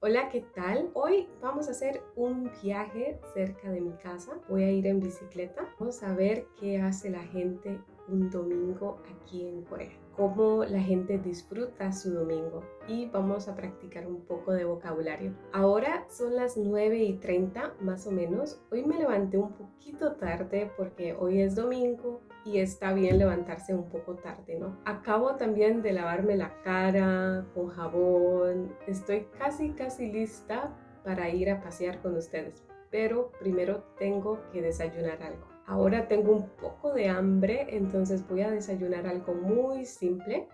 Hola, ¿qué tal? Hoy vamos a hacer un viaje cerca de mi casa. Voy a ir en bicicleta. Vamos a ver qué hace la gente un domingo aquí en Corea. Cómo la gente disfruta su domingo. Y vamos a practicar un poco de vocabulario. Ahora son las 9 y 30 más o menos. Hoy me levanté un poquito tarde porque hoy es domingo y está bien levantarse un poco tarde, ¿no? Acabo también de lavarme la cara con jabón, estoy casi casi lista para ir a pasear con ustedes, pero primero tengo que desayunar algo. Ahora tengo un poco de hambre, entonces voy a desayunar algo muy simple.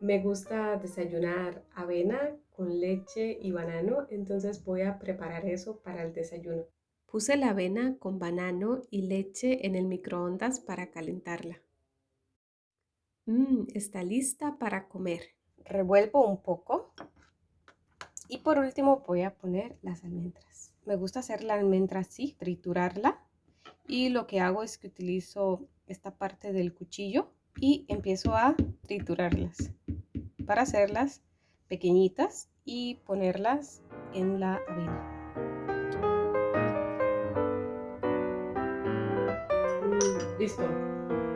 Me gusta desayunar avena con leche y banano, entonces voy a preparar eso para el desayuno. Puse la avena con banano y leche en el microondas para calentarla. Mmm, está lista para comer. Revuelvo un poco. Y por último voy a poner las almendras. Me gusta hacer la almendra así, triturarla. Y lo que hago es que utilizo esta parte del cuchillo y empiezo a triturarlas para hacerlas pequeñitas y ponerlas en la avena. Listo,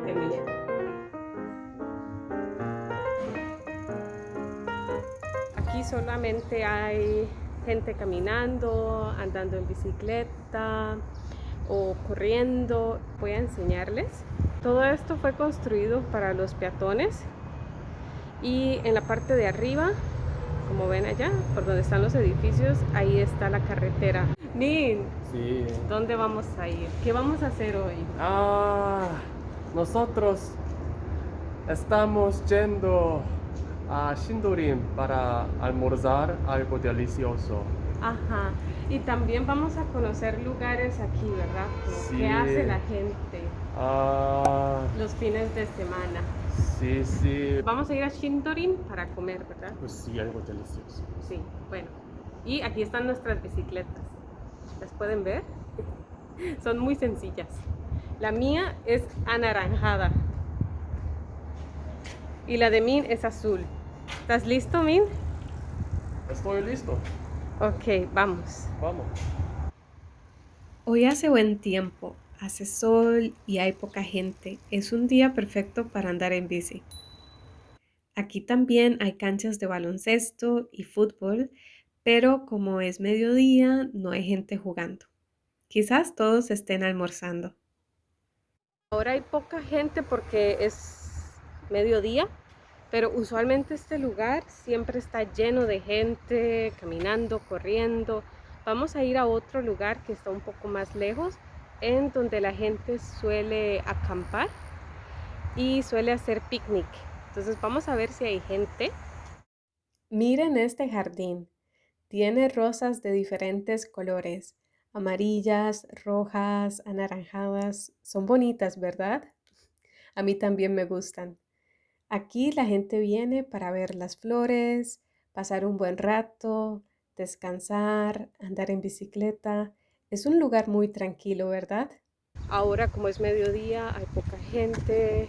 terminé. Solamente hay gente caminando, andando en bicicleta o corriendo. Voy a enseñarles. Todo esto fue construido para los peatones y en la parte de arriba, como ven allá, por donde están los edificios, ahí está la carretera. Nin, Sí. ¿dónde vamos a ir? ¿Qué vamos a hacer hoy? Ah, nosotros estamos yendo a Shindorin para almorzar algo delicioso. Ajá. Y también vamos a conocer lugares aquí, ¿verdad? Sí. ¿Qué hace la gente Ah, los fines de semana? sí, sí. Vamos a ir a Shindorin para comer, ¿verdad? Pues sí, algo delicioso. Sí, bueno. Y aquí están nuestras bicicletas. ¿Las pueden ver? Son muy sencillas. La mía es anaranjada. Y la de Min es azul. ¿Estás listo, Min? Estoy listo. Ok, vamos. Vamos. Hoy hace buen tiempo, hace sol y hay poca gente. Es un día perfecto para andar en bici. Aquí también hay canchas de baloncesto y fútbol, pero como es mediodía, no hay gente jugando. Quizás todos estén almorzando. Ahora hay poca gente porque es mediodía, pero usualmente este lugar siempre está lleno de gente caminando, corriendo. Vamos a ir a otro lugar que está un poco más lejos, en donde la gente suele acampar y suele hacer picnic. Entonces vamos a ver si hay gente. Miren este jardín. Tiene rosas de diferentes colores, amarillas, rojas, anaranjadas. Son bonitas, ¿verdad? A mí también me gustan. Aquí la gente viene para ver las flores, pasar un buen rato, descansar, andar en bicicleta. Es un lugar muy tranquilo, ¿verdad? Ahora como es mediodía, hay poca gente,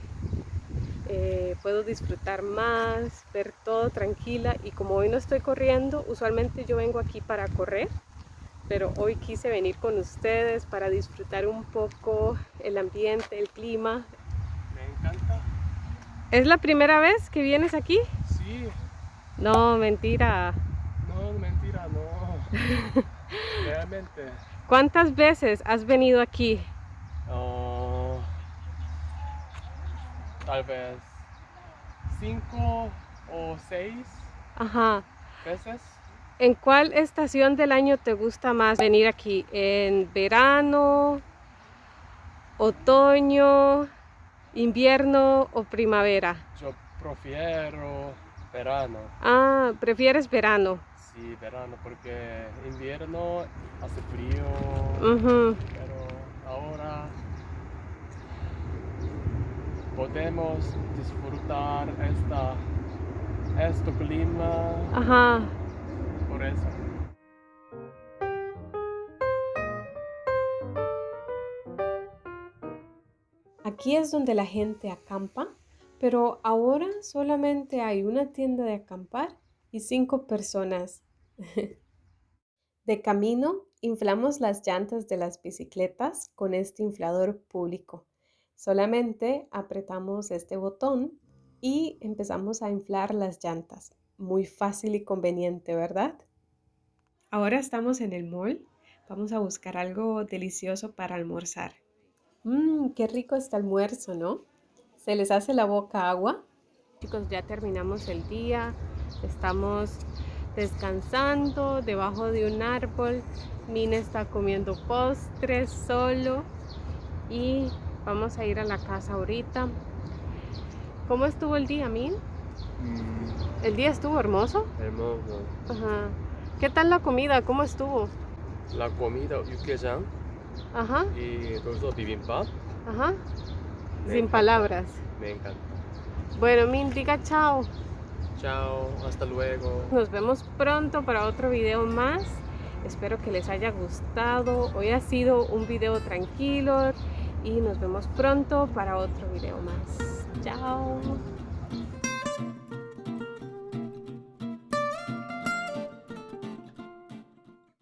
eh, puedo disfrutar más, ver todo tranquila y como hoy no estoy corriendo, usualmente yo vengo aquí para correr, pero hoy quise venir con ustedes para disfrutar un poco el ambiente, el clima. ¿Es la primera vez que vienes aquí? Sí. No, mentira. No, mentira, no. Realmente. ¿Cuántas veces has venido aquí? Oh, tal vez cinco o seis Ajá. veces. ¿En cuál estación del año te gusta más venir aquí? ¿En verano, otoño, invierno o primavera? Yo prefiero verano. Ah, prefieres verano. Sí, verano, porque invierno hace frío, pero ahora podemos disfrutar esta, este clima Ajá. por eso. Aquí es donde la gente acampa, pero ahora solamente hay una tienda de acampar y cinco personas. De camino, inflamos las llantas de las bicicletas con este inflador público. Solamente apretamos este botón y empezamos a inflar las llantas. Muy fácil y conveniente, ¿verdad? Ahora estamos en el mall. Vamos a buscar algo delicioso para almorzar. Mmm, qué rico este almuerzo, ¿no? Se les hace la boca agua. Chicos, ya terminamos el día, estamos descansando debajo de un árbol. Mina está comiendo postres solo y vamos a ir a la casa ahorita. ¿Cómo estuvo el día, Min? Mm. ¿El día estuvo hermoso? Hermoso. Ajá. ¿Qué tal la comida? ¿Cómo estuvo? La comida, ¿y qué Ajá, y bibimbap ajá. Me Sin encanta. palabras. me encanta. Bueno, Min, diga chao. Chao, hasta luego. Nos vemos pronto para otro video más. Espero que les haya gustado. Hoy ha sido un video tranquilo y nos vemos pronto para otro video más. Chao.